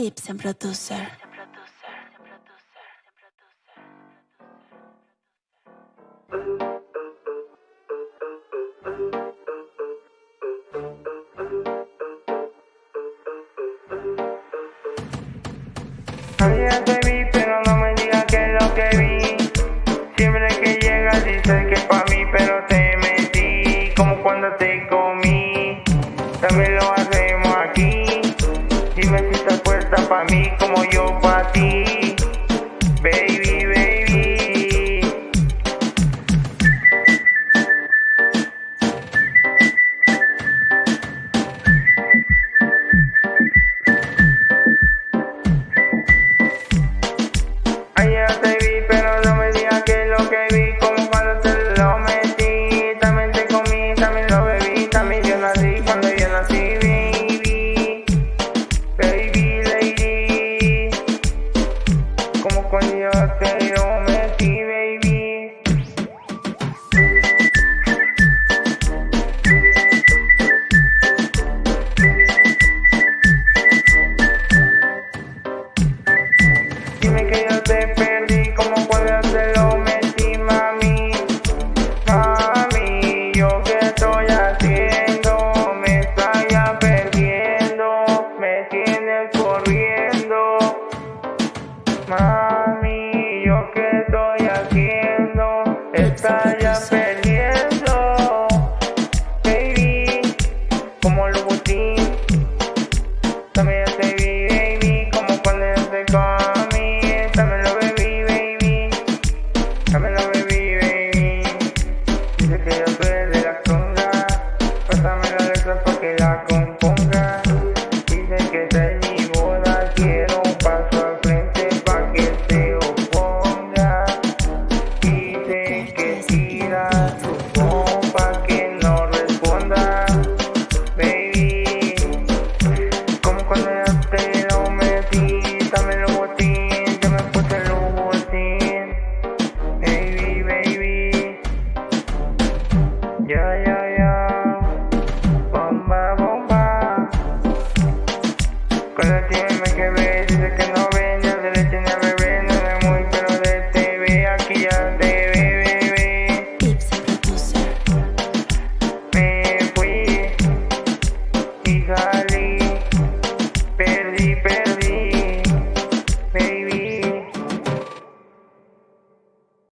Ibsen Producer. Yeah, de. que la componga. Dicen que está en mi boda, quiero un paso al frente pa' que se oponga. Dicen que tira su compa que no responda. Baby, como cuando ya te lo metí, dame lo botín, ya me puse el botín. Baby, baby, ya, ya. Pero tiene que ver.